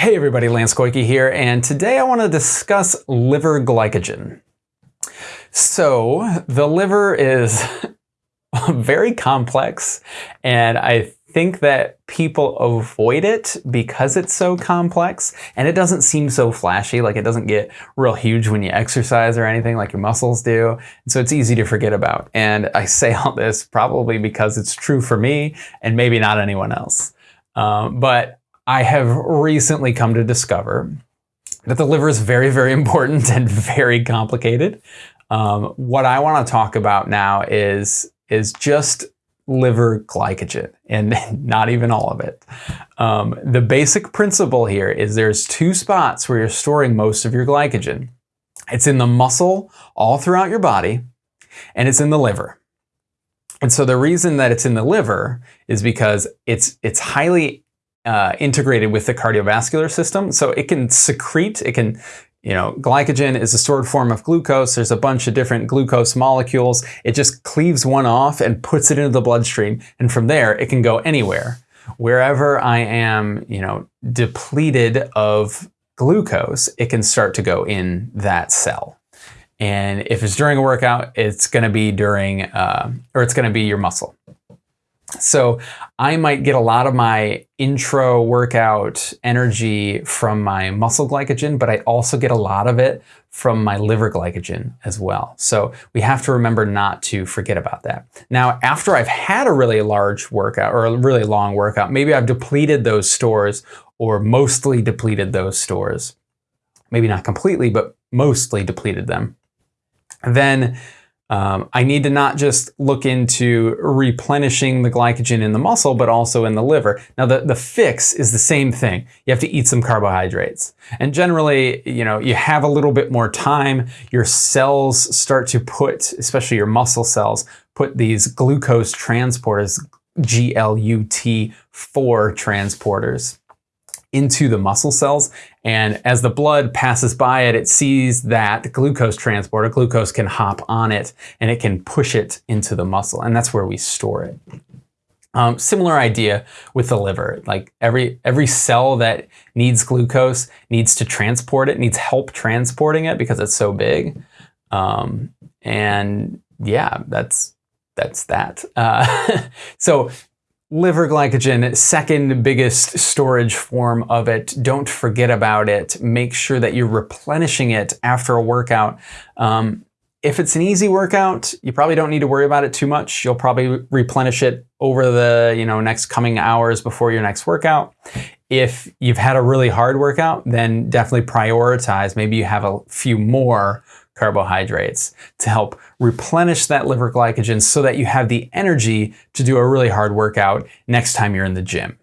Hey everybody, Lance Koike here, and today I want to discuss liver glycogen. So, the liver is very complex, and I think that people avoid it because it's so complex, and it doesn't seem so flashy, like it doesn't get real huge when you exercise or anything like your muscles do, and so it's easy to forget about. And I say all this probably because it's true for me, and maybe not anyone else. Um, but I have recently come to discover that the liver is very, very important and very complicated. Um, what I want to talk about now is, is just liver glycogen and not even all of it. Um, the basic principle here is there's two spots where you're storing most of your glycogen. It's in the muscle all throughout your body and it's in the liver. And so the reason that it's in the liver is because it's, it's highly uh, integrated with the cardiovascular system. So it can secrete, it can, you know, glycogen is a stored form of glucose. There's a bunch of different glucose molecules. It just cleaves one off and puts it into the bloodstream. And from there, it can go anywhere. Wherever I am, you know, depleted of glucose, it can start to go in that cell. And if it's during a workout, it's going to be during, uh, or it's going to be your muscle. So I might get a lot of my intro workout energy from my muscle glycogen, but I also get a lot of it from my liver glycogen as well. So we have to remember not to forget about that. Now, after I've had a really large workout or a really long workout, maybe I've depleted those stores or mostly depleted those stores. Maybe not completely, but mostly depleted them. Then um, I need to not just look into replenishing the glycogen in the muscle, but also in the liver. Now, the, the fix is the same thing. You have to eat some carbohydrates. And generally, you know, you have a little bit more time. Your cells start to put, especially your muscle cells, put these glucose transporters, GLUT4 transporters into the muscle cells. And as the blood passes by it, it sees that glucose transporter, glucose can hop on it and it can push it into the muscle. And that's where we store it. Um, similar idea with the liver. Like every every cell that needs glucose needs to transport it, needs help transporting it because it's so big. Um, and yeah, that's that's that. Uh, so Liver glycogen, second biggest storage form of it. Don't forget about it. Make sure that you're replenishing it after a workout. Um, if it's an easy workout, you probably don't need to worry about it too much. You'll probably replenish it over the you know next coming hours before your next workout. If you've had a really hard workout, then definitely prioritize. Maybe you have a few more carbohydrates to help replenish that liver glycogen so that you have the energy to do a really hard workout next time you're in the gym.